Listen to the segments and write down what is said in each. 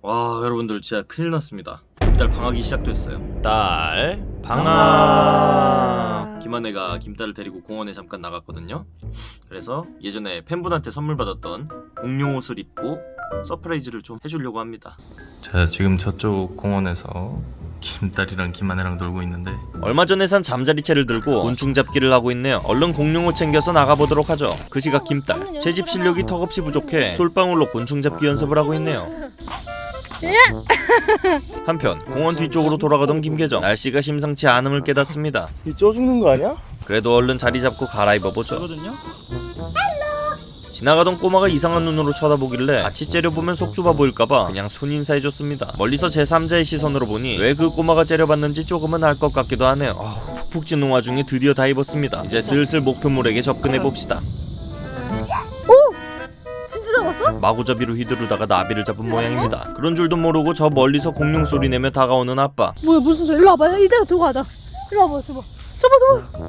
와 여러분들 진짜 큰일 났습니다. 김딸 방학이 시작됐어요. 딸 방학. 김한혜가 김딸을 데리고 공원에 잠깐 나갔거든요. 그래서 예전에 팬분한테 선물 받았던 공룡 옷을 입고 surprise를 좀 해주려고 합니다. 자 지금 저쪽 공원에서 김딸이랑 김하네랑 놀고 있는데 얼마 전에 산 잠자리채를 들고 곤충 잡기를 하고 있네요. 얼른 공룡옷 챙겨서 나가보도록 하죠. 그 시각 김딸 채집 실력이 턱없이 부족해 솔방울로 곤충 잡기 연습을 하고 있네요 한편 공원 뒤쪽으로 돌아가던 김계정 날씨가 심상치 않음을 깨닫습니다. 쪄 죽는 거 아니야? 그래도 얼른 자리 잡고 갈아입어보죠. 지나가던 꼬마가 이상한 눈으로 쳐다보길래 같이 째려보면 속 좁아 보일까봐 그냥 손인사해줬습니다. 멀리서 제3자의 시선으로 보니 왜 그 꼬마가 째려봤는지 조금은 알 것 같기도 하네요. 아우, 푹푹 찌는 와중에 드디어 다 입었습니다. 이제 슬슬 목표물에게 접근해봅시다 마구잡이로 휘두르다가 나비를 잡은 모양입니다. 그런 줄도 모르고 저 멀리서 공룡 소리 내며 다가오는 아빠. 뭐야 무슨 소리? 일로 와봐. 이대로 두고 가자. 일로 와봐 줘봐 줘봐 줘봐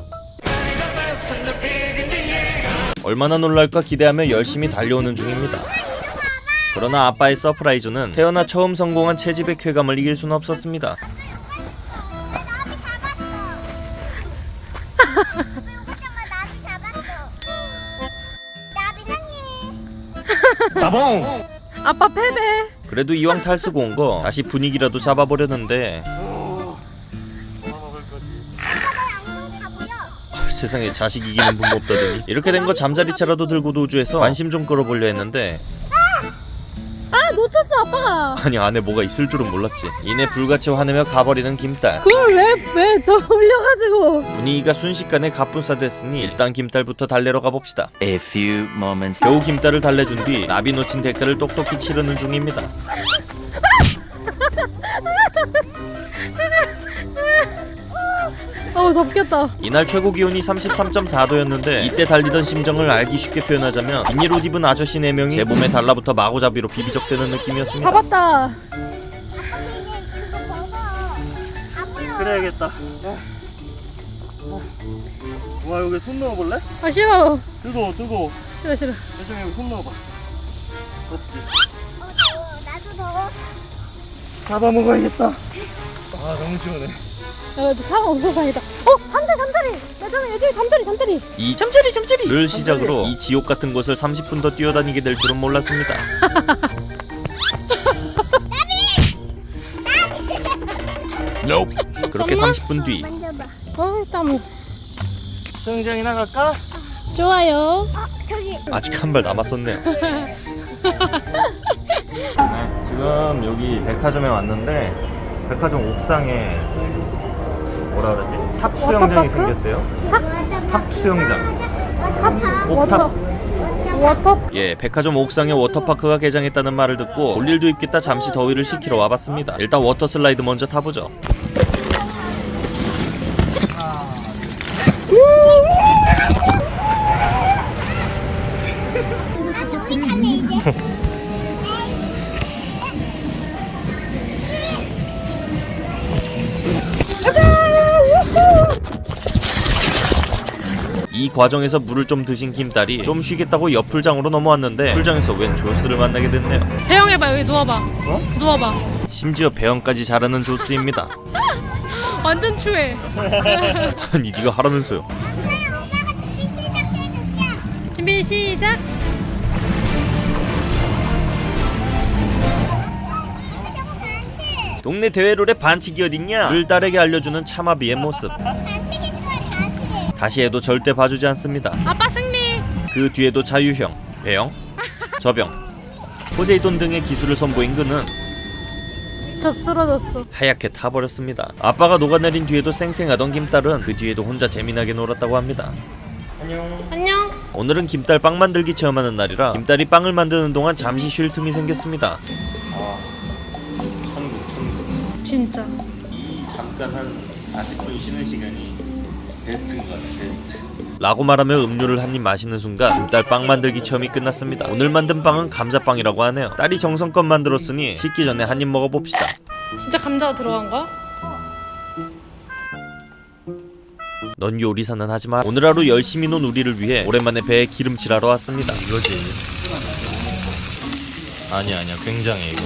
얼마나 놀랄까 기대하며 열심히 달려오는 중입니다. 그러나 아빠의 surprise는 태어나 처음 성공한 채집의 쾌감을 이길 수는 없었습니다. 아빠 패배. 그래도 이왕 탈쓰고 온 거 다시 분위기라도 잡아보려는데. 아, 세상에 자식 이기는 부모 없다더니. 이렇게 된 거 잠자리채라도 들고 도주해서 관심 좀 끌어보려 했는데 아 놓쳤어 아빠가 아니 안에 뭐가 있을 줄은 몰랐지. 이내 불같이 화내며 가버리는 김딸. 그걸 왜왜더 올려가지고. 분위기가 순식간에 갑분싸됐으니 일단 김딸부터 달래러 가봅시다. A few moments 겨우 김딸을 달래준 뒤 나비 놓친 대가를 똑똑히 치르는 중입니다 어우 덥겠다. 이날 최고 기온이 33.4도였는데 이때 달리던 심정을 알기 쉽게 표현하자면 비닐 옷 입은 아저씨 4명이 제 몸에 달라붙어 마구잡이로 비비적대는 느낌이었습니다. 잡았다. 그래야겠다. 와 여기 손 넣어볼래? 아 싫어. 뜨거워 뜨거워. 싫어 싫어. 대정이 여기 손 넣어봐. 그렇지. 나도 더워. 잡아먹어야겠다. 아 너무 시원해 야 상어 없어 상이다. 어? 잠자리 잠자리! 예전에 예전에 잠자리 잠자리! 이 잠자리 잠자리를 시작으로 이 지옥 같은 곳을 30분 더 뛰어다니게 될 줄은 몰랐습니다. 그렇게 30분 뒤 만져봐. 어땀 수영장에 나갈까? 좋아요. 저기. 아직 한 발 남았었네요. 네, 지금 여기 백화점에 왔는데 백화점 옥상에 뭐라 그러지? top 수영장이? 생겼대요 top 수영장 water park. Water water 예, 백화점 옥상에 water park가 개장했다는 말을 듣고 볼 일도 있겠다 잠시 더위를 식히러 와봤습니다. 일단 water slide 먼저 타보죠. 이 과정에서 물을 좀 드신 김딸이 좀 쉬겠다고 옆 풀장으로 넘어왔는데 풀장에서 웬 조스를 만나게 됐네요. 배영해봐 여기 누워봐 누워봐 심지어 배영까지 잘하는 조스입니다. 완전 추해 아니 네가 하라면서요. 준비 시작 동네 대회롤의 반칙이 어딨냐? 을 딸에게 알려주는 참아비의 모습. 다시 해도 절대 봐주지 않습니다. 아빠 승리 그 뒤에도 자유형, 배영, 저병, 포세이돈 등의 기술을 선보인 그는 저 쓰러졌어 하얗게 타버렸습니다. 아빠가 녹아내린 뒤에도 쌩쌩하던 김딸은 그 뒤에도 혼자 재미나게 놀았다고 합니다. 안녕 오늘은 김딸 빵 만들기 체험하는 날이라 김딸이 빵을 만드는 동안 잠시 쉴 틈이 생겼습니다. 천국 천국 진짜 이 잠깐 한 40분 쉬는 시간이 베스트인 것 같아 베스트 라고 말하며 음료를 한 입 마시는 순간 김딸 빵 만들기 체험이 끝났습니다. 오늘 만든 빵은 감자빵이라고 하네요. 딸이 정성껏 만들었으니 식기 전에 한 입 먹어봅시다. 진짜 감자 들어간 거야? 넌 요리사는 하지만 오늘 하루 열심히 논 우리를 위해 오랜만에 배에 기름칠하러 왔습니다. 이거지 아니야 아니야 굉장해 이거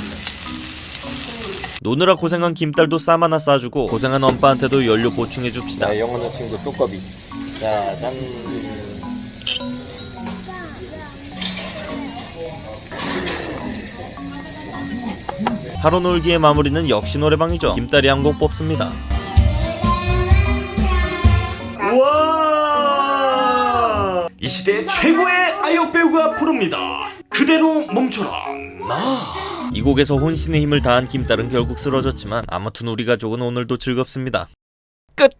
노느라 고생한 김딸도 쌈 하나 싸주고 고생한 엄빠한테도 연료 보충해줍시다. 영원한 친구 뚜꺼비 짜잔 하루 놀기의 마무리는 역시 노래방이죠. 김딸이 한 곡 뽑습니다 이 시대 최고의 아역 배우가 부릅니다. 그대로 멈춰라. 나. 이 곡에서 혼신의 힘을 다한 김딸은 결국 쓰러졌지만 아무튼 우리 가족은 오늘도 즐겁습니다 끝!